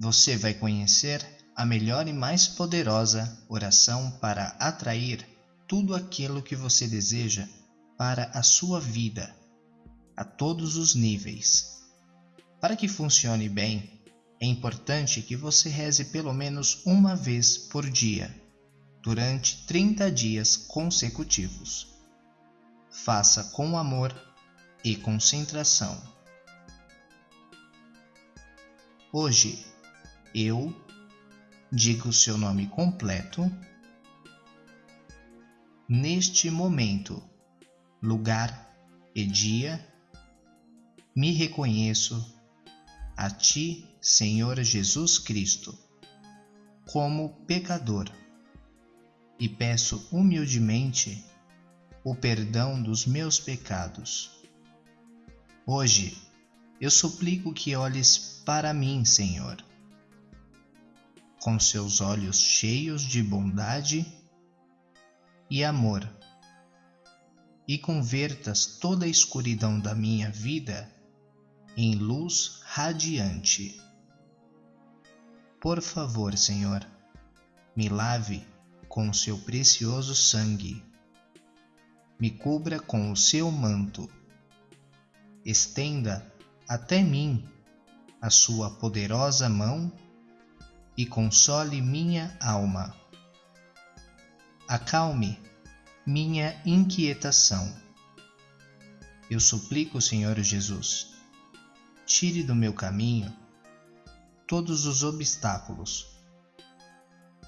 você vai conhecer a melhor e mais poderosa oração para atrair tudo aquilo que você deseja para a sua vida, a todos os níveis. Para que funcione bem, é importante que você reze pelo menos uma vez por dia, durante 30 dias consecutivos. Faça com amor e concentração. Hoje, eu digo seu nome completo. Neste momento, lugar e dia, me reconheço a Ti, Senhor Jesus Cristo, como pecador e peço humildemente o perdão dos meus pecados. Hoje, eu suplico que olhes para mim, Senhor, com seus olhos cheios de bondade e amor, e convertas toda a escuridão da minha vida em luz radiante. Por favor, Senhor, me lave com seu precioso sangue, me cubra com o seu manto, estenda até mim a sua poderosa mão e console minha alma. Acalme minha inquietação. Eu suplico, Senhor Jesus, tire do meu caminho todos os obstáculos,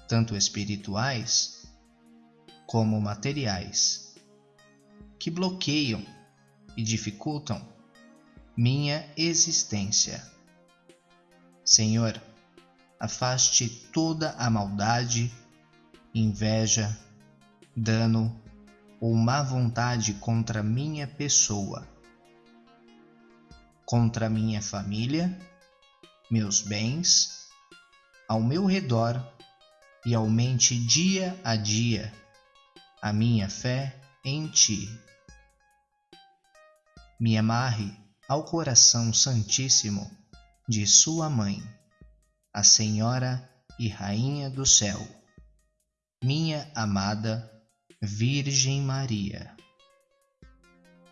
tanto espirituais como materiais, que bloqueiam e dificultam minha existência. Senhor, afaste toda a maldade, inveja, dano ou má vontade contra minha pessoa contra minha família, meus bens, ao meu redor e aumente dia a dia a minha fé em Ti. Me amarre ao coração santíssimo de Sua Mãe, a Senhora e Rainha do Céu, minha amada Virgem Maria,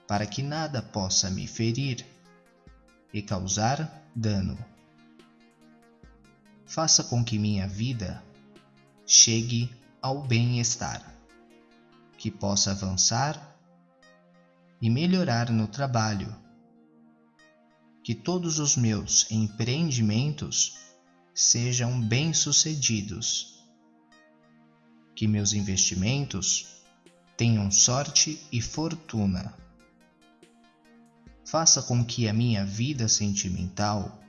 para que nada possa me ferir e causar dano. Faça com que minha vida chegue ao bem-estar, que possa avançar e melhorar no trabalho, que todos os meus empreendimentos sejam bem-sucedidos, que meus investimentos tenham sorte e fortuna. Faça com que a minha vida sentimental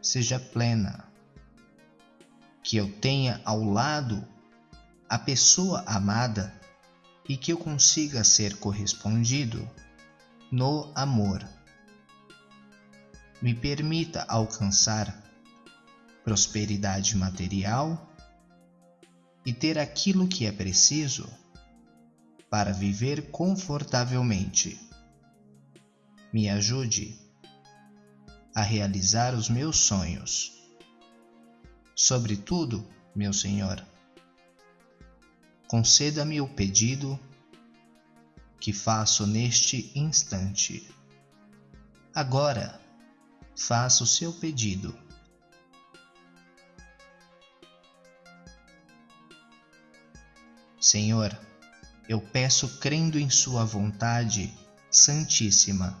seja plena, que eu tenha ao lado a pessoa amada e que eu consiga ser correspondido no amor. Me permita alcançar prosperidade material e ter aquilo que é preciso para viver confortavelmente me ajude a realizar os meus sonhos. Sobretudo, meu Senhor, conceda-me o pedido que faço neste instante. Agora, faça o seu pedido. Senhor, eu peço crendo em Sua vontade santíssima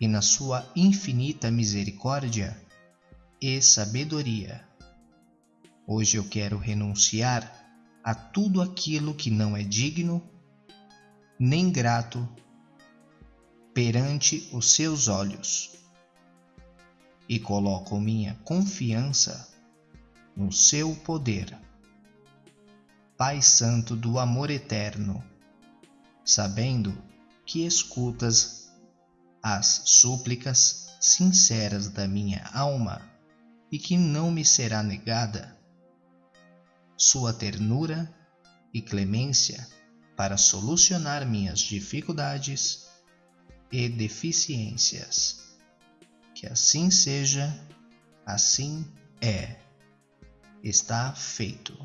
e na sua infinita misericórdia e sabedoria. Hoje eu quero renunciar a tudo aquilo que não é digno nem grato perante os seus olhos e coloco minha confiança no seu poder. Pai Santo do amor eterno, sabendo que escutas as súplicas sinceras da minha alma e que não me será negada sua ternura e clemência para solucionar minhas dificuldades e deficiências. Que assim seja, assim é: está feito.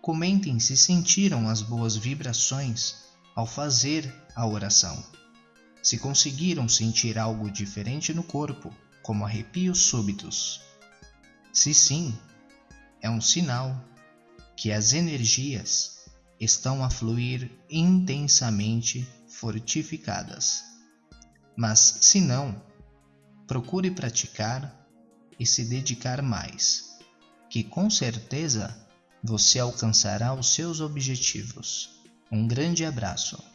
Comentem se sentiram as boas vibrações ao fazer a oração. Se conseguiram sentir algo diferente no corpo, como arrepios súbitos. Se sim, é um sinal que as energias estão a fluir intensamente fortificadas. Mas se não, procure praticar e se dedicar mais, que com certeza você alcançará os seus objetivos. Um grande abraço.